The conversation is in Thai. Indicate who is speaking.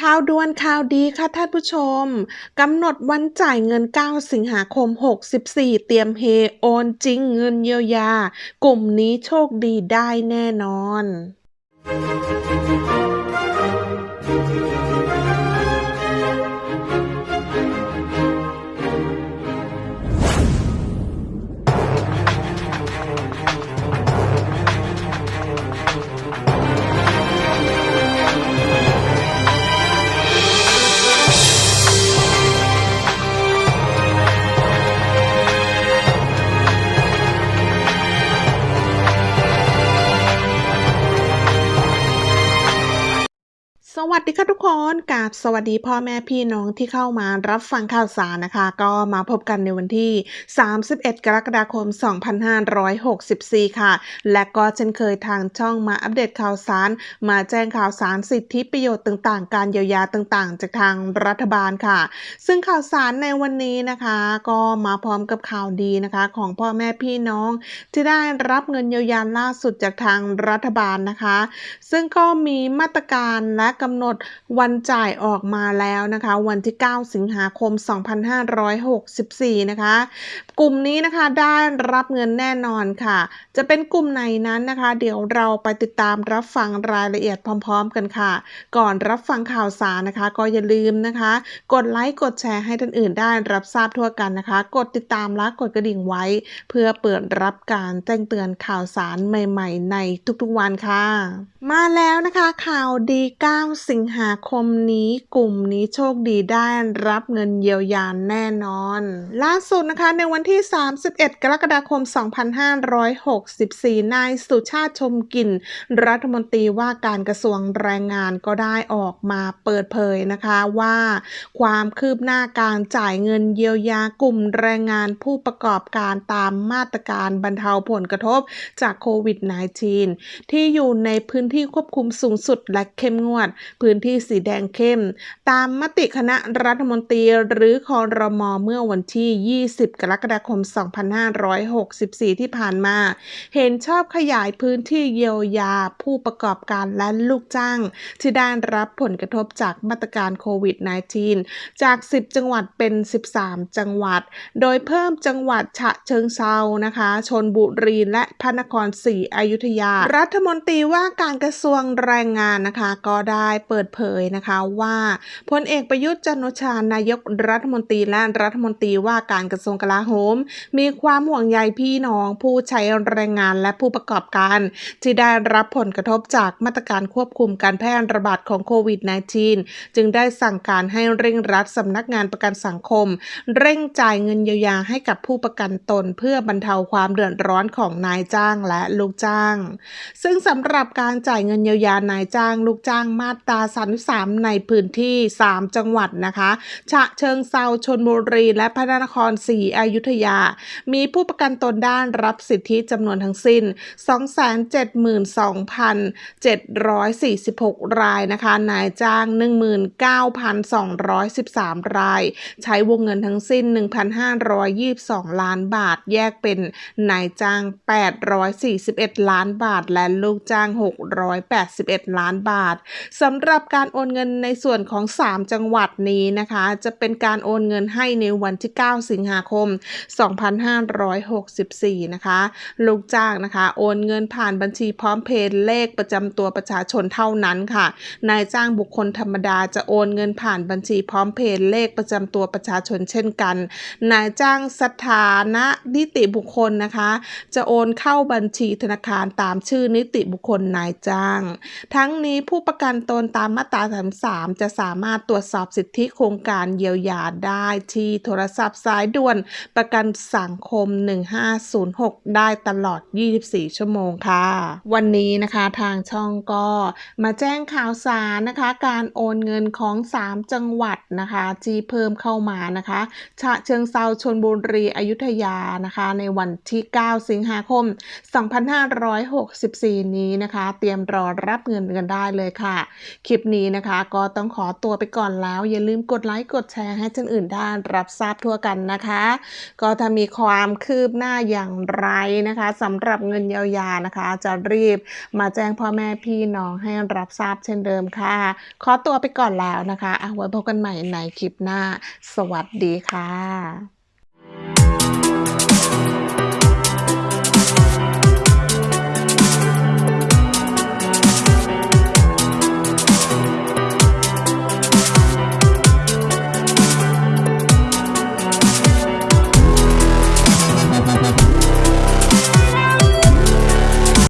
Speaker 1: ข่าวด่วนข่าวดีค่ะท่านผู้ชม กำหนดวันจ่ายเงิน 9 สิงหาคม 64 เตรียมเฮโอนจริงเงินเยียวยา กลุ่มนี้โชคดีได้แน่นอน สวัสดีค่ะทุกคนกับสวัสดีพ่อแม่พี่น้องที่เข้ามารับฟังข่าวสารนะคะ ก็มาพบกันในวันที่ 31 กรกฎาคม 2564 ค่ะ และก็เช่นเคยทางช่องมาอัปเดตข่าวสาร มาแจ้งข่าวสารสิทธิประโยชน์ต่างๆ การเยียวยาต่างๆ จากทางรัฐบาลค่ะ ซึ่งข่าวสารในวันนี้นะคะ ก็มาพร้อมกับข่าวดีนะคะ ของพ่อแม่พี่น้อง ที่ได้รับเงินเยียวยาล่าสุดจากทางรัฐบาลนะคะ ซึ่งก็มีมาตรการและกำำหนดวันจ่ายออกมาแล้วนะคะ วันที่ 9 สิงหาคม 2564 นะคะ กลุ่มนี้นะคะได้รับเงินแน่นอนค่ะ จะเป็นกลุ่มไหนนั้นนะคะ เดี๋ยวเราไปติดตามรับฟังรายละเอียดพร้อม ๆ กันค่ะ ก่อนรับฟังข่าวสารนะคะ ก็อย่าลืมนะคะ กดไลค์กดแชร์ให้ท่านอื่นได้รับทราบทั่วกันนะคะ กดติดตามและกดกระดิ่งไว้ เพื่อเปิดรับการแจ้งเตือนข่าวสารใหม่ ๆ ในทุกๆวันค่ะ มาแล้วนะคะข่าวดี 9สิงหาคมนี้กลุ่มนี้โชคดีได้รับเงินเยียวยาแน่นอน ล่าสุดนะคะในวันที่ 31 กรกฎาคม 2564 นายสุชาติชมกลิ่น รัฐมนตรีว่าการกระทรวงแรงงานก็ได้ออกมาเปิดเผยนะคะว่า ความคืบหน้าการจ่ายเงินเยียวยากลุ่มแรงงานผู้ประกอบการตามมาตรการบรรเทาผลกระทบจากโควิด -19 ที่อยู่ในพื้นที่ควบคุมสูงสุดและเข้มงวดพื้นที่สีแดงเข้ม ตามมติคณะรัฐมนตรีหรือคอรมอเมื่อวันที่ 20 กรกฎาคม 2564 ที่ผ่านมา เห็นชอบขยายพื้นที่เยียวยาผู้ประกอบการและลูกจ้าง ที่ได้รับผลกระทบจากมาตรการโควิด -19 จาก 10 จังหวัดเป็น 13 จังหวัด โดยเพิ่มจังหวัดฉะเชิงเซานะคะชนบุรีและพระนครศรีอยุธยา รัฐมนตรีว่าการกระทรวงแรงงานนะคะ ก็ได้เปิดเผยนะคะว่าพลเอกประยุทธ์จันโอชานายกรัฐมนตรีและรัฐมนตรีว่าการกระทรวงกลาโหม มีความห่วงใยพี่น้องผู้ใช้แรงงานและผู้ประกอบการ ที่ได้รับผลกระทบจากมาตรการควบคุมการแพร่ระบาดของโควิด -19 จึงได้สั่งการให้เร่งรัดสำนักงานประกันสังคม เร่งจ่ายเงินเยียวยาให้กับผู้ประกันตน เพื่อบรรเทาความเดือดร้อนของนายจ้างและลูกจ้าง ซึ่งสำหรับการจ่ายเงินเยียวยานายจ้างลูกจ้างมาตรา 33 ในพื้นที่ 3 จังหวัดนะคะ ฉะเชิงเซาชนบุรีและพระนครศรีอยุธยา มีผู้ประกันตนด้านรับสิทธิจำนวนทั้งสิ้น 272,746 รายนะคะ นายจ้าง 19,213 ราย ใช้วงเงินทั้งสิ้น 1,522 ล้านบาท แยกเป็นนายจ้าง 841 ล้านบาท และลูกจ้าง 681 ล้านบาทสำหรับการโอนเงินในส่วนของ 3 จังหวัดนี้นะคะ จะเป็นการโอนเงินให้ในวันที่ 9 สิงหาคม 2564 นะคะ ลูกจ้างนะคะ โอนเงินผ่านบัญชีพร้อมเพย์เลขประจำตัวประชาชนเท่านั้นค่ะ นายจ้างบุคคลธรรมดาจะโอนเงินผ่านบัญชีพร้อมเพย์เลขประจำตัวประชาชนเช่นกัน นายจ้างสถานะนิติบุคคลนะคะ จะโอนเข้าบัญชีธนาคารตามชื่อนิติบุคคลนายจ้าง ทั้งนี้ผู้ประกันตนตามมาตรา33จะสามารถตรวจสอบสิทธิโครงการเยียวยาได้ที่โทรศัพท์สายด่วนประกันสังคม 1506 ได้ตลอด 24 ชั่วโมงค่ะ วันนี้นะคะทางช่องก็มาแจ้งข่าวสารนะคะ การโอนเงินของ 3 จังหวัดนะคะที่เพิ่มเข้ามานะคะฉะเชิงเซาชนบุรีอยุธยานะคะ ในวันที่ 9 สิงหาคม 2564 นี้นะคะ เตรียมรอรับเงินกันได้เลยค่ะคลิปนี้นะคะ ก็ต้องขอตัวไปก่อนแล้ว อย่าลืมกดไลค์กดแชร์ให้ท่านอื่นได้รับทราบทั่วกันนะคะ ก็ถ้ามีความคืบหน้าอย่างไรนะคะสำหรับเงินเยียวยานะคะ จะรีบมาแจ้งพ่อแม่พี่น้องให้รับทราบเช่นเดิมค่ะ ขอตัวไปก่อนแล้วนะคะเอาไว้พบกันใหม่ในคลิปหน้า สวัสดีค่ะ